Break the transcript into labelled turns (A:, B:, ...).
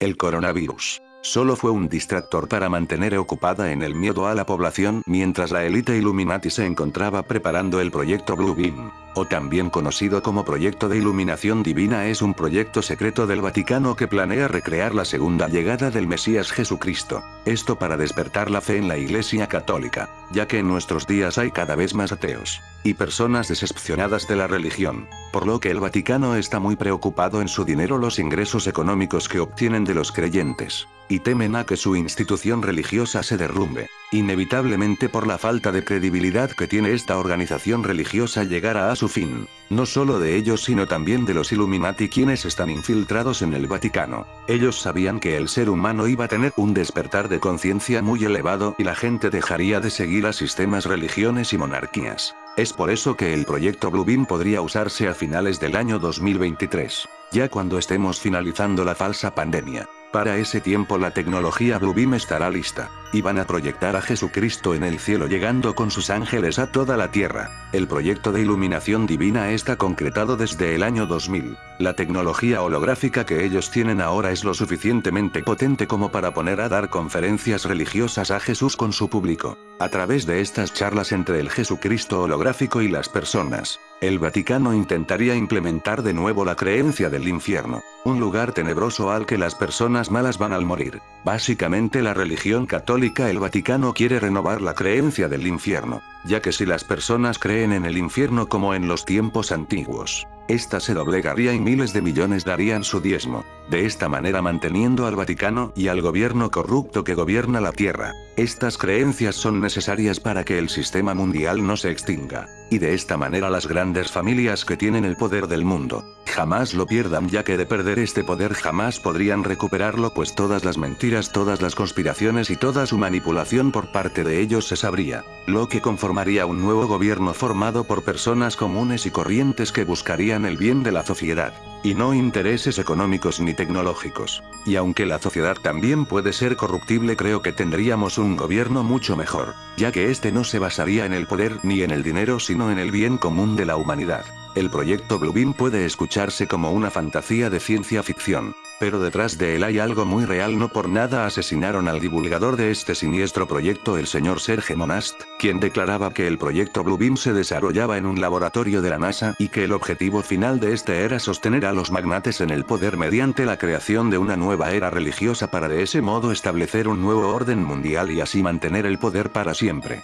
A: El coronavirus. Solo fue un distractor para mantener ocupada en el miedo a la población mientras la élite Illuminati se encontraba preparando el proyecto Blue Beam, o también conocido como Proyecto de Iluminación Divina es un proyecto secreto del Vaticano que planea recrear la segunda llegada del Mesías Jesucristo. Esto para despertar la fe en la Iglesia Católica, ya que en nuestros días hay cada vez más ateos y personas decepcionadas de la religión, por lo que el Vaticano está muy preocupado en su dinero los ingresos económicos que obtienen de los creyentes y temen a que su institución religiosa se derrumbe. Inevitablemente por la falta de credibilidad que tiene esta organización religiosa llegará a su fin. No solo de ellos sino también de los Illuminati quienes están infiltrados en el Vaticano. Ellos sabían que el ser humano iba a tener un despertar de conciencia muy elevado y la gente dejaría de seguir a sistemas religiones y monarquías. Es por eso que el proyecto Bluebeam podría usarse a finales del año 2023, ya cuando estemos finalizando la falsa pandemia. Para ese tiempo la tecnología Bluebeam estará lista, y van a proyectar a Jesucristo en el cielo llegando con sus ángeles a toda la tierra. El proyecto de iluminación divina está concretado desde el año 2000. La tecnología holográfica que ellos tienen ahora es lo suficientemente potente como para poner a dar conferencias religiosas a Jesús con su público. A través de estas charlas entre el Jesucristo holográfico y las personas, el Vaticano intentaría implementar de nuevo la creencia del infierno, un lugar tenebroso al que las personas malas van al morir. Básicamente la religión el Vaticano quiere renovar la creencia del infierno, ya que si las personas creen en el infierno como en los tiempos antiguos, esta se doblegaría y miles de millones darían su diezmo, de esta manera manteniendo al Vaticano y al gobierno corrupto que gobierna la Tierra. Estas creencias son necesarias para que el sistema mundial no se extinga, y de esta manera las grandes familias que tienen el poder del mundo, jamás lo pierdan ya que de perder este poder jamás podrían recuperarlo pues todas las mentiras, todas las conspiraciones y toda su manipulación por parte de ellos se sabría, lo que conformaría un nuevo gobierno formado por personas comunes y corrientes que buscarían el bien de la sociedad, y no intereses económicos ni tecnológicos. Y aunque la sociedad también puede ser corruptible creo que tendríamos un gobierno mucho mejor, ya que este no se basaría en el poder ni en el dinero sino en el bien común de la humanidad. El proyecto Bluebeam puede escucharse como una fantasía de ciencia ficción, pero detrás de él hay algo muy real no por nada asesinaron al divulgador de este siniestro proyecto el señor Serge Monast, quien declaraba que el proyecto Bluebeam se desarrollaba en un laboratorio de la NASA y que el objetivo final de este era sostener a los magnates en el poder mediante la creación de una nueva era religiosa para de ese modo establecer un nuevo orden mundial y así mantener el poder para siempre.